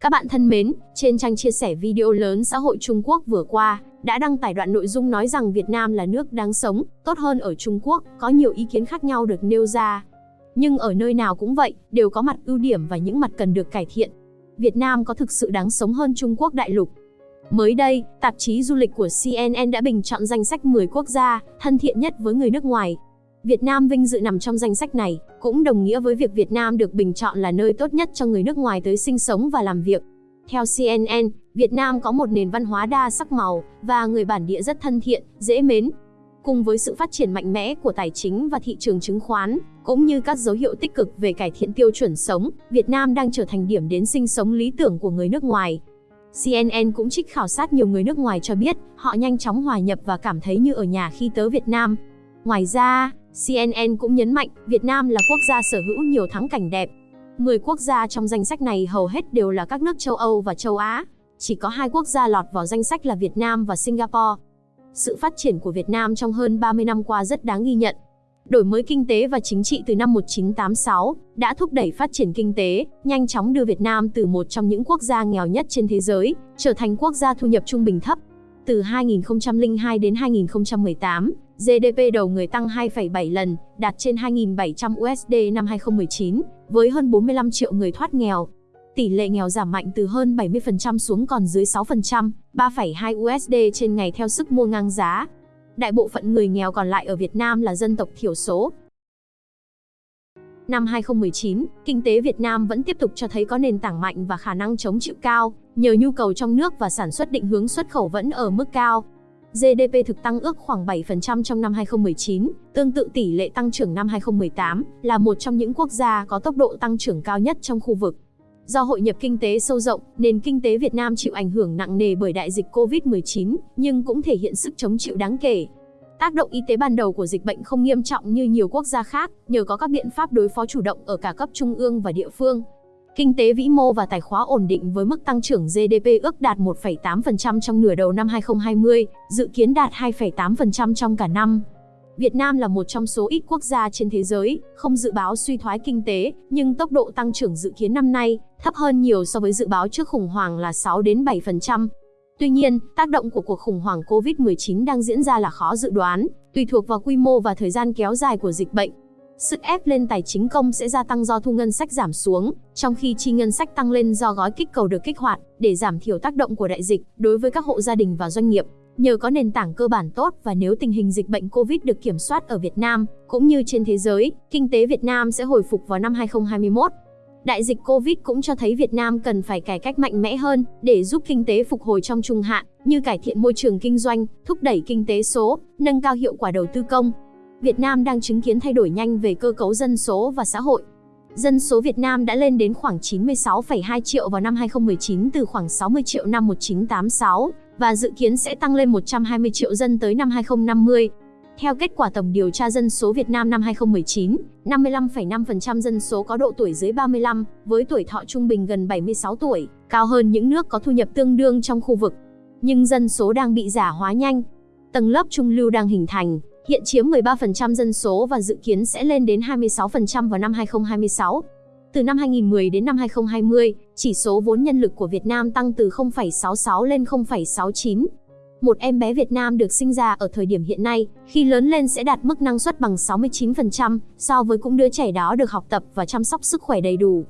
Các bạn thân mến, trên trang chia sẻ video lớn xã hội Trung Quốc vừa qua, đã đăng tải đoạn nội dung nói rằng Việt Nam là nước đáng sống, tốt hơn ở Trung Quốc, có nhiều ý kiến khác nhau được nêu ra. Nhưng ở nơi nào cũng vậy, đều có mặt ưu điểm và những mặt cần được cải thiện. Việt Nam có thực sự đáng sống hơn Trung Quốc đại lục? Mới đây, tạp chí du lịch của CNN đã bình chọn danh sách 10 quốc gia thân thiện nhất với người nước ngoài. Việt Nam vinh dự nằm trong danh sách này, cũng đồng nghĩa với việc Việt Nam được bình chọn là nơi tốt nhất cho người nước ngoài tới sinh sống và làm việc. Theo CNN, Việt Nam có một nền văn hóa đa sắc màu và người bản địa rất thân thiện, dễ mến. Cùng với sự phát triển mạnh mẽ của tài chính và thị trường chứng khoán, cũng như các dấu hiệu tích cực về cải thiện tiêu chuẩn sống, Việt Nam đang trở thành điểm đến sinh sống lý tưởng của người nước ngoài. CNN cũng trích khảo sát nhiều người nước ngoài cho biết, họ nhanh chóng hòa nhập và cảm thấy như ở nhà khi tới Việt Nam. Ngoài ra, CNN cũng nhấn mạnh, Việt Nam là quốc gia sở hữu nhiều thắng cảnh đẹp. 10 quốc gia trong danh sách này hầu hết đều là các nước châu Âu và châu Á. Chỉ có hai quốc gia lọt vào danh sách là Việt Nam và Singapore. Sự phát triển của Việt Nam trong hơn 30 năm qua rất đáng ghi nhận. Đổi mới kinh tế và chính trị từ năm 1986 đã thúc đẩy phát triển kinh tế, nhanh chóng đưa Việt Nam từ một trong những quốc gia nghèo nhất trên thế giới, trở thành quốc gia thu nhập trung bình thấp. Từ 2002 đến 2018, GDP đầu người tăng 2,7 lần, đạt trên 2.700 USD năm 2019, với hơn 45 triệu người thoát nghèo. Tỷ lệ nghèo giảm mạnh từ hơn 70% xuống còn dưới 6%, 3,2 USD trên ngày theo sức mua ngang giá. Đại bộ phận người nghèo còn lại ở Việt Nam là dân tộc thiểu số. Năm 2019, kinh tế Việt Nam vẫn tiếp tục cho thấy có nền tảng mạnh và khả năng chống chịu cao, nhờ nhu cầu trong nước và sản xuất định hướng xuất khẩu vẫn ở mức cao. GDP thực tăng ước khoảng 7% trong năm 2019, tương tự tỷ lệ tăng trưởng năm 2018, là một trong những quốc gia có tốc độ tăng trưởng cao nhất trong khu vực. Do hội nhập kinh tế sâu rộng, nền kinh tế Việt Nam chịu ảnh hưởng nặng nề bởi đại dịch COVID-19, nhưng cũng thể hiện sức chống chịu đáng kể. Tác động y tế ban đầu của dịch bệnh không nghiêm trọng như nhiều quốc gia khác, nhờ có các biện pháp đối phó chủ động ở cả cấp trung ương và địa phương. Kinh tế vĩ mô và tài khóa ổn định với mức tăng trưởng GDP ước đạt 1,8% trong nửa đầu năm 2020, dự kiến đạt 2,8% trong cả năm. Việt Nam là một trong số ít quốc gia trên thế giới không dự báo suy thoái kinh tế, nhưng tốc độ tăng trưởng dự kiến năm nay thấp hơn nhiều so với dự báo trước khủng hoảng là 6 đến 7%. Tuy nhiên, tác động của cuộc khủng hoảng COVID-19 đang diễn ra là khó dự đoán, tùy thuộc vào quy mô và thời gian kéo dài của dịch bệnh. Sức ép lên tài chính công sẽ gia tăng do thu ngân sách giảm xuống, trong khi chi ngân sách tăng lên do gói kích cầu được kích hoạt để giảm thiểu tác động của đại dịch đối với các hộ gia đình và doanh nghiệp. Nhờ có nền tảng cơ bản tốt và nếu tình hình dịch bệnh Covid được kiểm soát ở Việt Nam cũng như trên thế giới, kinh tế Việt Nam sẽ hồi phục vào năm 2021. Đại dịch Covid cũng cho thấy Việt Nam cần phải cải cách mạnh mẽ hơn để giúp kinh tế phục hồi trong trung hạn, như cải thiện môi trường kinh doanh, thúc đẩy kinh tế số, nâng cao hiệu quả đầu tư công, Việt Nam đang chứng kiến thay đổi nhanh về cơ cấu dân số và xã hội. Dân số Việt Nam đã lên đến khoảng 96,2 triệu vào năm 2019 từ khoảng 60 triệu năm 1986 và dự kiến sẽ tăng lên 120 triệu dân tới năm 2050. Theo kết quả tổng điều tra dân số Việt Nam năm 2019, 55,5% dân số có độ tuổi dưới 35, với tuổi thọ trung bình gần 76 tuổi, cao hơn những nước có thu nhập tương đương trong khu vực. Nhưng dân số đang bị giả hóa nhanh. Tầng lớp trung lưu đang hình thành, hiện chiếm 13% dân số và dự kiến sẽ lên đến 26% vào năm 2026. Từ năm 2010 đến năm 2020, chỉ số vốn nhân lực của Việt Nam tăng từ 0,66 lên 0,69. Một em bé Việt Nam được sinh ra ở thời điểm hiện nay, khi lớn lên sẽ đạt mức năng suất bằng 69% so với cũng đứa trẻ đó được học tập và chăm sóc sức khỏe đầy đủ.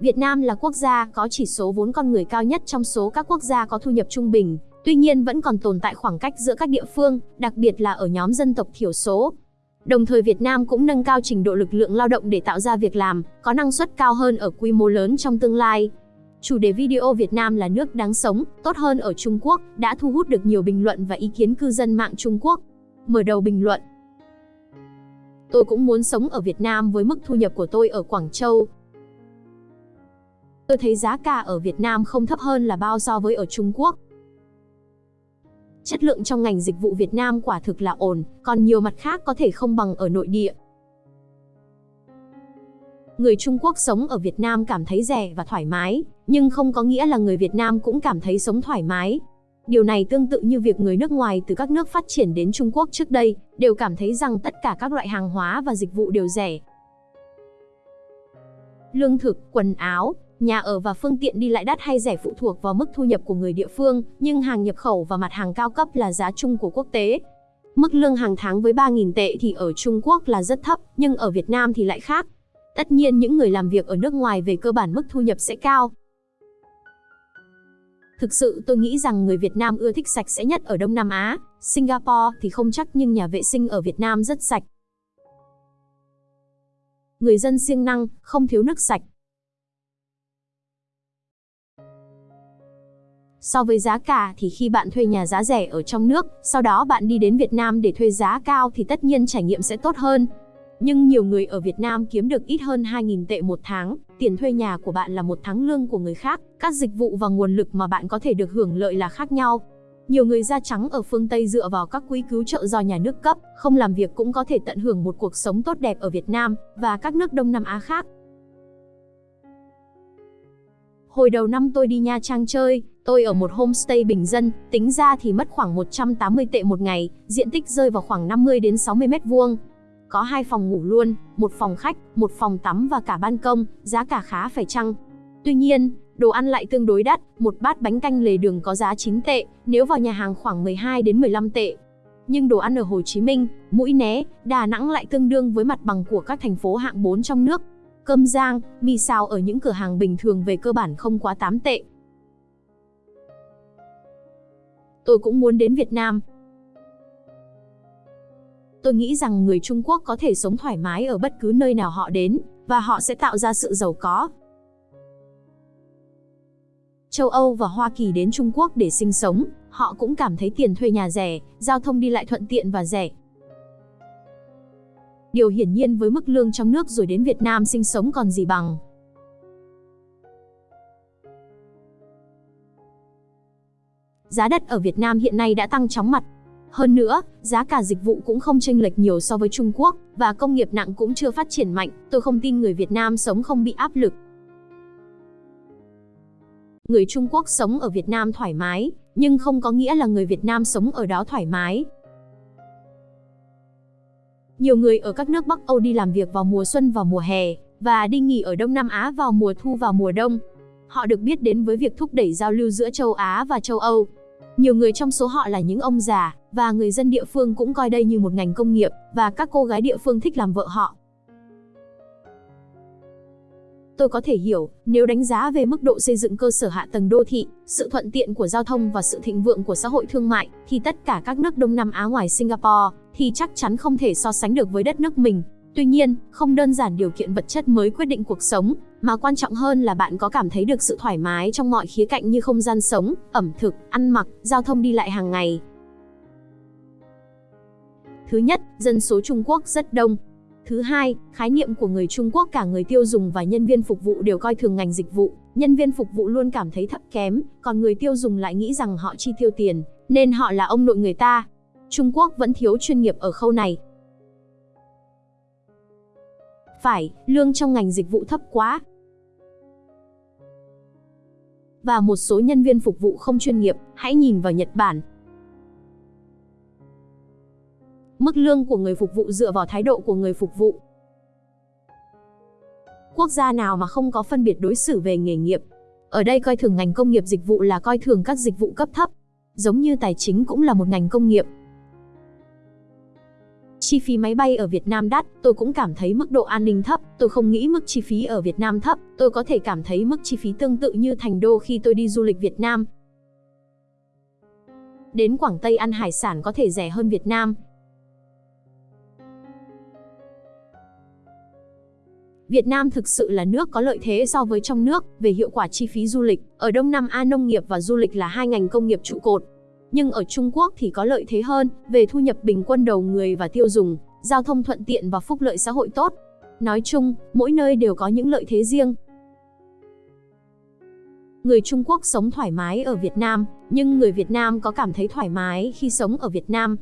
Việt Nam là quốc gia có chỉ số vốn con người cao nhất trong số các quốc gia có thu nhập trung bình, Tuy nhiên vẫn còn tồn tại khoảng cách giữa các địa phương, đặc biệt là ở nhóm dân tộc thiểu số. Đồng thời Việt Nam cũng nâng cao trình độ lực lượng lao động để tạo ra việc làm, có năng suất cao hơn ở quy mô lớn trong tương lai. Chủ đề video Việt Nam là nước đáng sống, tốt hơn ở Trung Quốc đã thu hút được nhiều bình luận và ý kiến cư dân mạng Trung Quốc. Mở đầu bình luận Tôi cũng muốn sống ở Việt Nam với mức thu nhập của tôi ở Quảng Châu. Tôi thấy giá cả ở Việt Nam không thấp hơn là bao so với ở Trung Quốc. Chất lượng trong ngành dịch vụ Việt Nam quả thực là ổn, còn nhiều mặt khác có thể không bằng ở nội địa. Người Trung Quốc sống ở Việt Nam cảm thấy rẻ và thoải mái, nhưng không có nghĩa là người Việt Nam cũng cảm thấy sống thoải mái. Điều này tương tự như việc người nước ngoài từ các nước phát triển đến Trung Quốc trước đây, đều cảm thấy rằng tất cả các loại hàng hóa và dịch vụ đều rẻ. Lương thực, quần áo, Nhà ở và phương tiện đi lại đắt hay rẻ phụ thuộc vào mức thu nhập của người địa phương, nhưng hàng nhập khẩu và mặt hàng cao cấp là giá chung của quốc tế. Mức lương hàng tháng với 3.000 tệ thì ở Trung Quốc là rất thấp, nhưng ở Việt Nam thì lại khác. Tất nhiên những người làm việc ở nước ngoài về cơ bản mức thu nhập sẽ cao. Thực sự tôi nghĩ rằng người Việt Nam ưa thích sạch sẽ nhất ở Đông Nam Á, Singapore thì không chắc nhưng nhà vệ sinh ở Việt Nam rất sạch. Người dân siêng năng, không thiếu nước sạch. So với giá cả thì khi bạn thuê nhà giá rẻ ở trong nước, sau đó bạn đi đến Việt Nam để thuê giá cao thì tất nhiên trải nghiệm sẽ tốt hơn. Nhưng nhiều người ở Việt Nam kiếm được ít hơn 2.000 tệ một tháng, tiền thuê nhà của bạn là một tháng lương của người khác, các dịch vụ và nguồn lực mà bạn có thể được hưởng lợi là khác nhau. Nhiều người da trắng ở phương Tây dựa vào các quỹ cứu trợ do nhà nước cấp, không làm việc cũng có thể tận hưởng một cuộc sống tốt đẹp ở Việt Nam và các nước Đông Nam Á khác. Hồi đầu năm tôi đi Nha Trang chơi, tôi ở một homestay bình dân, tính ra thì mất khoảng 180 tệ một ngày, diện tích rơi vào khoảng 50 đến 60 mét vuông. Có hai phòng ngủ luôn, một phòng khách, một phòng tắm và cả ban công, giá cả khá phải chăng. Tuy nhiên, đồ ăn lại tương đối đắt, một bát bánh canh lề đường có giá 9 tệ, nếu vào nhà hàng khoảng 12 đến 15 tệ. Nhưng đồ ăn ở Hồ Chí Minh, Mũi Né, Đà Nẵng lại tương đương với mặt bằng của các thành phố hạng 4 trong nước. Cơm rang, mì xào ở những cửa hàng bình thường về cơ bản không quá 8 tệ. Tôi cũng muốn đến Việt Nam, Tôi nghĩ rằng người Trung Quốc có thể sống thoải mái ở bất cứ nơi nào họ đến, và họ sẽ tạo ra sự giàu có. Châu Âu và Hoa Kỳ đến Trung Quốc để sinh sống, họ cũng cảm thấy tiền thuê nhà rẻ, giao thông đi lại thuận tiện và rẻ. Điều hiển nhiên với mức lương trong nước rồi đến Việt Nam sinh sống còn gì bằng. Giá đất ở Việt Nam hiện nay đã tăng chóng mặt, hơn nữa, giá cả dịch vụ cũng không chênh lệch nhiều so với Trung Quốc, và công nghiệp nặng cũng chưa phát triển mạnh, tôi không tin người Việt Nam sống không bị áp lực. Người Trung Quốc sống ở Việt Nam thoải mái, nhưng không có nghĩa là người Việt Nam sống ở đó thoải mái. Nhiều người ở các nước Bắc Âu đi làm việc vào mùa xuân và mùa hè, và đi nghỉ ở Đông Nam Á vào mùa thu và mùa đông. Họ được biết đến với việc thúc đẩy giao lưu giữa châu Á và châu Âu, nhiều người trong số họ là những ông già, và người dân địa phương cũng coi đây như một ngành công nghiệp, và các cô gái địa phương thích làm vợ họ. Tôi có thể hiểu, nếu đánh giá về mức độ xây dựng cơ sở hạ tầng đô thị, sự thuận tiện của giao thông và sự thịnh vượng của xã hội thương mại, thì tất cả các nước Đông Nam Á ngoài Singapore, thì chắc chắn không thể so sánh được với đất nước mình. Tuy nhiên, không đơn giản điều kiện vật chất mới quyết định cuộc sống, mà quan trọng hơn là bạn có cảm thấy được sự thoải mái trong mọi khía cạnh như không gian sống, ẩm thực, ăn mặc, giao thông đi lại hàng ngày. Thứ nhất, dân số Trung Quốc rất đông. Thứ hai, khái niệm của người Trung Quốc cả người tiêu dùng và nhân viên phục vụ đều coi thường ngành dịch vụ, nhân viên phục vụ luôn cảm thấy thấp kém, còn người tiêu dùng lại nghĩ rằng họ chi tiêu tiền, nên họ là ông nội người ta. Trung Quốc vẫn thiếu chuyên nghiệp ở khâu này, phải, lương trong ngành dịch vụ thấp quá. Và một số nhân viên phục vụ không chuyên nghiệp, hãy nhìn vào Nhật Bản. Mức lương của người phục vụ dựa vào thái độ của người phục vụ. Quốc gia nào mà không có phân biệt đối xử về nghề nghiệp? Ở đây coi thường ngành công nghiệp dịch vụ là coi thường các dịch vụ cấp thấp. Giống như tài chính cũng là một ngành công nghiệp, Chi phí máy bay ở Việt Nam đắt, tôi cũng cảm thấy mức độ an ninh thấp, tôi không nghĩ mức chi phí ở Việt Nam thấp, tôi có thể cảm thấy mức chi phí tương tự như thành đô khi tôi đi du lịch Việt Nam. Đến Quảng Tây ăn hải sản có thể rẻ hơn Việt Nam. Việt Nam thực sự là nước có lợi thế so với trong nước về hiệu quả chi phí du lịch. Ở Đông Nam Á nông nghiệp và du lịch là hai ngành công nghiệp trụ cột, nhưng ở Trung Quốc thì có lợi thế hơn về thu nhập bình quân đầu người và tiêu dùng, giao thông thuận tiện và phúc lợi xã hội tốt. Nói chung, mỗi nơi đều có những lợi thế riêng. Người Trung Quốc sống thoải mái ở Việt Nam, nhưng người Việt Nam có cảm thấy thoải mái khi sống ở Việt Nam.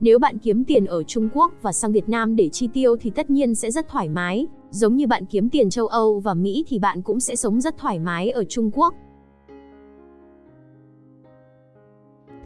Nếu bạn kiếm tiền ở Trung Quốc và sang Việt Nam để chi tiêu thì tất nhiên sẽ rất thoải mái, giống như bạn kiếm tiền châu Âu và Mỹ thì bạn cũng sẽ sống rất thoải mái ở Trung Quốc.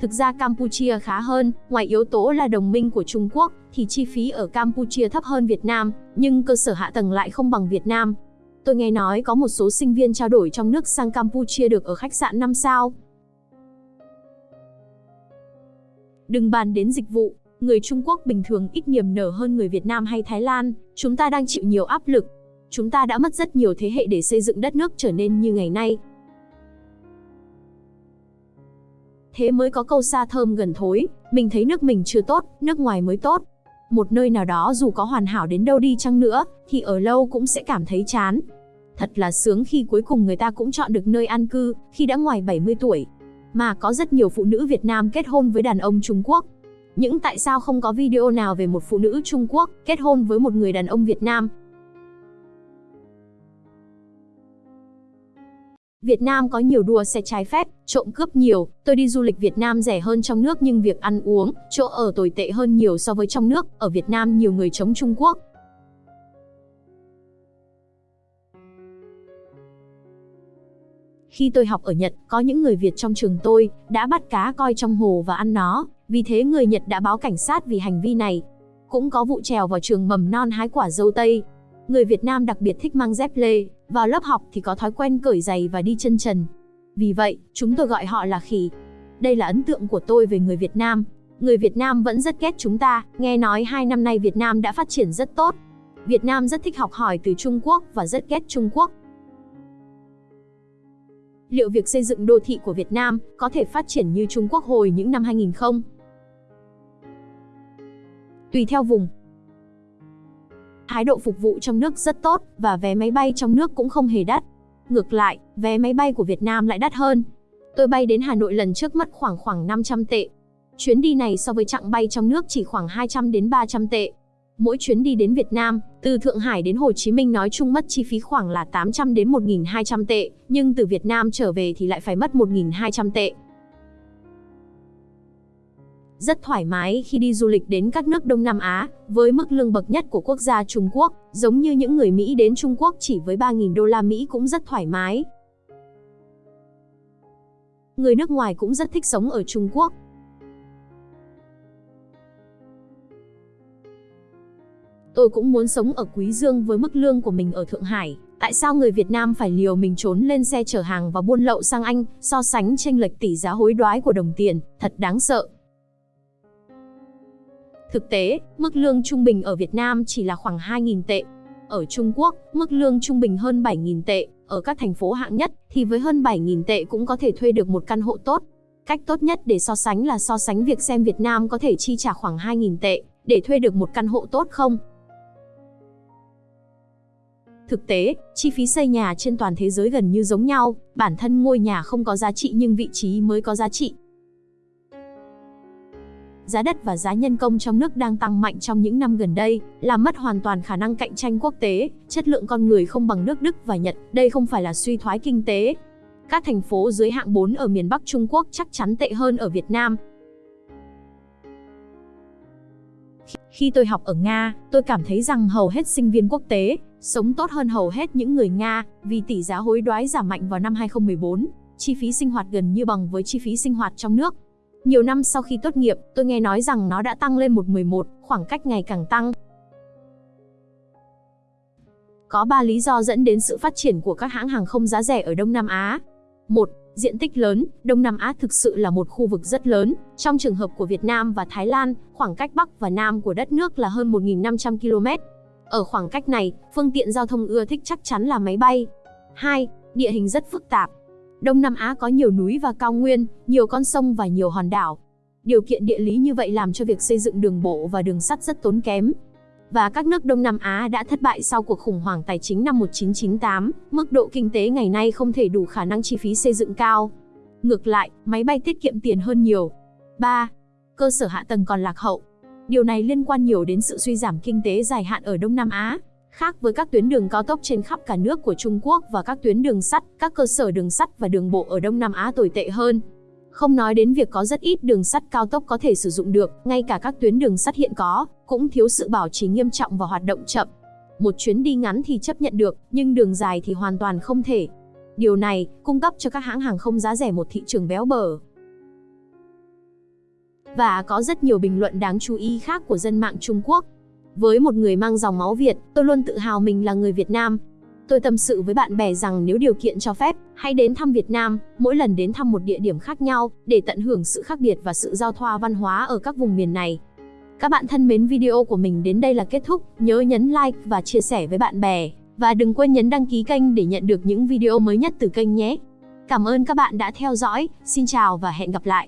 Thực ra Campuchia khá hơn, ngoài yếu tố là đồng minh của Trung Quốc, thì chi phí ở Campuchia thấp hơn Việt Nam, nhưng cơ sở hạ tầng lại không bằng Việt Nam. Tôi nghe nói có một số sinh viên trao đổi trong nước sang Campuchia được ở khách sạn 5 sao. Đừng bàn đến dịch vụ, người Trung Quốc bình thường ít niềm nở hơn người Việt Nam hay Thái Lan, chúng ta đang chịu nhiều áp lực. Chúng ta đã mất rất nhiều thế hệ để xây dựng đất nước trở nên như ngày nay. Thế mới có câu xa thơm gần thối, mình thấy nước mình chưa tốt, nước ngoài mới tốt. Một nơi nào đó dù có hoàn hảo đến đâu đi chăng nữa, thì ở lâu cũng sẽ cảm thấy chán. Thật là sướng khi cuối cùng người ta cũng chọn được nơi an cư, khi đã ngoài 70 tuổi. Mà có rất nhiều phụ nữ Việt Nam kết hôn với đàn ông Trung Quốc. Những tại sao không có video nào về một phụ nữ Trung Quốc kết hôn với một người đàn ông Việt Nam? Việt Nam có nhiều đua xe trái phép, trộm cướp nhiều, tôi đi du lịch Việt Nam rẻ hơn trong nước nhưng việc ăn uống, chỗ ở tồi tệ hơn nhiều so với trong nước, ở Việt Nam nhiều người chống Trung Quốc. Khi tôi học ở Nhật, có những người Việt trong trường tôi đã bắt cá coi trong hồ và ăn nó, vì thế người Nhật đã báo cảnh sát vì hành vi này. Cũng có vụ trèo vào trường mầm non hái quả dâu tây. Người Việt Nam đặc biệt thích mang dép lê, vào lớp học thì có thói quen cởi giày và đi chân trần. Vì vậy, chúng tôi gọi họ là khỉ. Đây là ấn tượng của tôi về người Việt Nam. Người Việt Nam vẫn rất ghét chúng ta, nghe nói hai năm nay Việt Nam đã phát triển rất tốt. Việt Nam rất thích học hỏi từ Trung Quốc và rất ghét Trung Quốc. Liệu việc xây dựng đô thị của Việt Nam có thể phát triển như Trung Quốc hồi những năm 2000 không? Tùy theo vùng, thái độ phục vụ trong nước rất tốt và vé máy bay trong nước cũng không hề đắt. Ngược lại, vé máy bay của Việt Nam lại đắt hơn. Tôi bay đến Hà Nội lần trước mất khoảng khoảng 500 tệ. Chuyến đi này so với chặng bay trong nước chỉ khoảng 200 đến 300 tệ. Mỗi chuyến đi đến Việt Nam, từ Thượng Hải đến Hồ Chí Minh nói chung mất chi phí khoảng là 800 đến 1.200 tệ, nhưng từ Việt Nam trở về thì lại phải mất 1.200 tệ. Rất thoải mái khi đi du lịch đến các nước Đông Nam Á, với mức lương bậc nhất của quốc gia Trung Quốc, giống như những người Mỹ đến Trung Quốc chỉ với 3.000 đô la Mỹ cũng rất thoải mái. Người nước ngoài cũng rất thích sống ở Trung Quốc. Tôi cũng muốn sống ở Quý Dương với mức lương của mình ở Thượng Hải. Tại sao người Việt Nam phải liều mình trốn lên xe chở hàng và buôn lậu sang Anh, so sánh tranh lệch tỷ giá hối đoái của đồng tiền, thật đáng sợ. Thực tế, mức lương trung bình ở Việt Nam chỉ là khoảng 2.000 tệ. Ở Trung Quốc, mức lương trung bình hơn 7.000 tệ, ở các thành phố hạng nhất thì với hơn 7.000 tệ cũng có thể thuê được một căn hộ tốt. Cách tốt nhất để so sánh là so sánh việc xem Việt Nam có thể chi trả khoảng 2.000 tệ để thuê được một căn hộ tốt không. Thực tế, chi phí xây nhà trên toàn thế giới gần như giống nhau, bản thân ngôi nhà không có giá trị nhưng vị trí mới có giá trị giá đất và giá nhân công trong nước đang tăng mạnh trong những năm gần đây, làm mất hoàn toàn khả năng cạnh tranh quốc tế, chất lượng con người không bằng nước Đức và Nhật, đây không phải là suy thoái kinh tế. Các thành phố dưới hạng 4 ở miền Bắc Trung Quốc chắc chắn tệ hơn ở Việt Nam. Khi tôi học ở Nga, tôi cảm thấy rằng hầu hết sinh viên quốc tế sống tốt hơn hầu hết những người Nga vì tỷ giá hối đoái giảm mạnh vào năm 2014, chi phí sinh hoạt gần như bằng với chi phí sinh hoạt trong nước. Nhiều năm sau khi tốt nghiệp, tôi nghe nói rằng nó đã tăng lên 111, khoảng cách ngày càng tăng. Có 3 lý do dẫn đến sự phát triển của các hãng hàng không giá rẻ ở Đông Nam Á. 1. Diện tích lớn, Đông Nam Á thực sự là một khu vực rất lớn. Trong trường hợp của Việt Nam và Thái Lan, khoảng cách Bắc và Nam của đất nước là hơn 1.500 km. Ở khoảng cách này, phương tiện giao thông ưa thích chắc chắn là máy bay. 2. Địa hình rất phức tạp, Đông Nam Á có nhiều núi và cao nguyên, nhiều con sông và nhiều hòn đảo. Điều kiện địa lý như vậy làm cho việc xây dựng đường bộ và đường sắt rất tốn kém. Và các nước Đông Nam Á đã thất bại sau cuộc khủng hoảng tài chính năm 1998, mức độ kinh tế ngày nay không thể đủ khả năng chi phí xây dựng cao. Ngược lại, máy bay tiết kiệm tiền hơn nhiều. 3. Cơ sở hạ tầng còn lạc hậu. Điều này liên quan nhiều đến sự suy giảm kinh tế dài hạn ở Đông Nam Á. Khác với các tuyến đường cao tốc trên khắp cả nước của Trung Quốc và các tuyến đường sắt, các cơ sở đường sắt và đường bộ ở Đông Nam Á tồi tệ hơn. Không nói đến việc có rất ít đường sắt cao tốc có thể sử dụng được, ngay cả các tuyến đường sắt hiện có, cũng thiếu sự bảo trì nghiêm trọng và hoạt động chậm. Một chuyến đi ngắn thì chấp nhận được, nhưng đường dài thì hoàn toàn không thể. Điều này cung cấp cho các hãng hàng không giá rẻ một thị trường béo bở. Và có rất nhiều bình luận đáng chú ý khác của dân mạng Trung Quốc. Với một người mang dòng máu Việt, tôi luôn tự hào mình là người Việt Nam. Tôi tâm sự với bạn bè rằng nếu điều kiện cho phép, hãy đến thăm Việt Nam, mỗi lần đến thăm một địa điểm khác nhau, để tận hưởng sự khác biệt và sự giao thoa văn hóa ở các vùng miền này. Các bạn thân mến video của mình đến đây là kết thúc, nhớ nhấn like và chia sẻ với bạn bè. Và đừng quên nhấn đăng ký kênh để nhận được những video mới nhất từ kênh nhé. Cảm ơn các bạn đã theo dõi, xin chào và hẹn gặp lại.